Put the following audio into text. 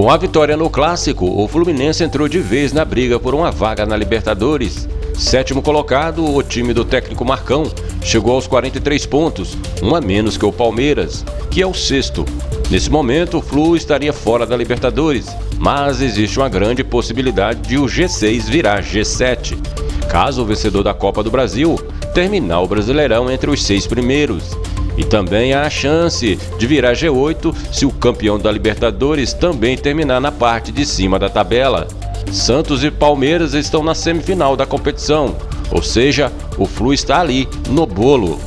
Com a vitória no Clássico, o Fluminense entrou de vez na briga por uma vaga na Libertadores. Sétimo colocado, o time do técnico Marcão chegou aos 43 pontos, um a menos que o Palmeiras, que é o sexto. Nesse momento, o Flu estaria fora da Libertadores, mas existe uma grande possibilidade de o G6 virar G7, caso o vencedor da Copa do Brasil terminar o Brasileirão entre os seis primeiros. E também há a chance de virar G8 se o campeão da Libertadores também terminar na parte de cima da tabela. Santos e Palmeiras estão na semifinal da competição, ou seja, o Flu está ali, no bolo.